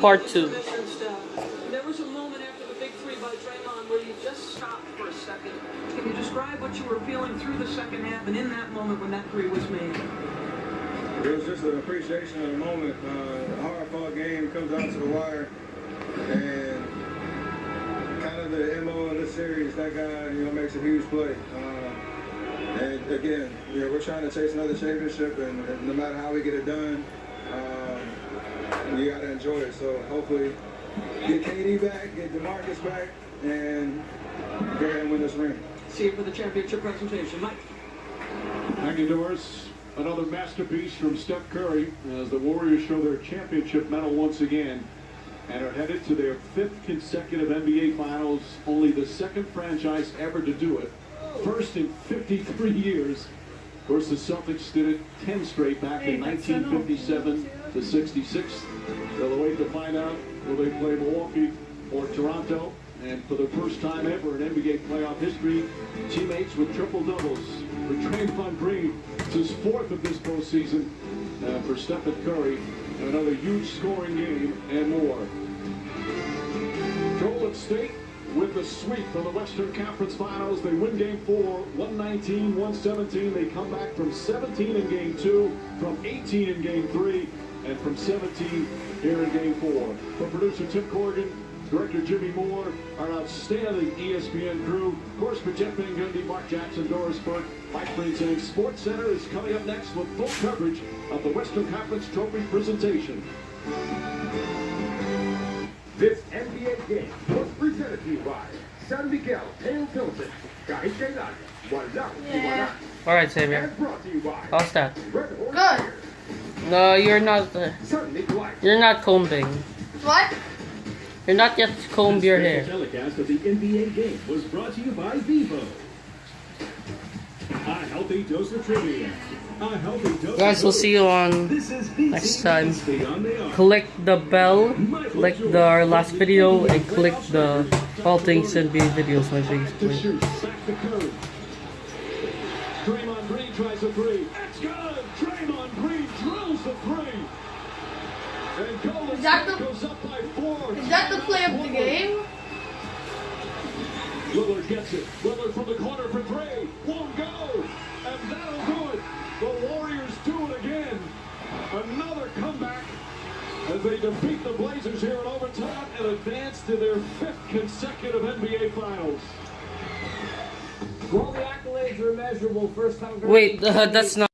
part two. There was a moment after the big three by Draymond where you just stopped for a second. Can you describe what you were feeling through the second half and in that moment when that three was made? It was just an appreciation of the moment. Uh, a hard fought game comes out to the wire, and kind of the MO of this series, that guy, you know, makes a huge play. Uh, and again, you know, we're trying to chase another championship, and, and no matter how we get it done, um, you got to enjoy it. So hopefully, get KD back, get DeMarcus back, and go ahead and win this ring. See you for the championship presentation. Mike. Thank you, Doris. Another masterpiece from Steph Curry as the Warriors show their championship mettle once again and are headed to their fifth consecutive NBA Finals, only the second franchise ever to do it. First in 53 years. Of course, the Celtics did it 10 straight back in 1957 to 66. They'll wait to find out will they play Milwaukee or Toronto. And for the first time ever in NBA playoff history, teammates with triple doubles. For Draymond Green, it's his fourth of this postseason. Uh, for Stephen Curry, another huge scoring game and more. Golden State with the sweep from the Western Conference Finals. They win game four, 119, 117. They come back from 17 in game two, from 18 in game three, and from 17 here in game four. From producer Tim Corrigan, Director Jimmy Moore, our outstanding ESPN crew. Of course, for Jeff Van Gundy, Mark Jackson, Doris Burke, Mike saying Sports Center is coming up next with full coverage of the Western Conference Trophy presentation. This NBA game was presented to you by San Miguel Pale Tilted. Kahit kailan, walang Yeah. iwanan. Alright, Xavier. And brought to How's that? Good. No, you're not. Uh, you're not combing. What? You're not yet combed your hair. Telecast of the NBA game was brought to you by Vivo. A healthy dose of trivia. A healthy dose Guys, we'll see you on. Next time. Beyond the Arc. Click the bell, click the our last video, and click the all things NBA videos my biggest To please. shoot, back to Curry. Draymond Green tries a three. It's good. Draymond Green drills the three. And Golden Is that the- goes up by four. Is that the play of the game? Lillard gets it. Lillard from the corner for three. Won't go. And that'll do it. The Warriors do it again. Another comeback as they defeat the Blazers here in overtime and advance to their fifth consecutive NBA Finals. While the accolades are immeasurable, first time. Wait, uh, that's not.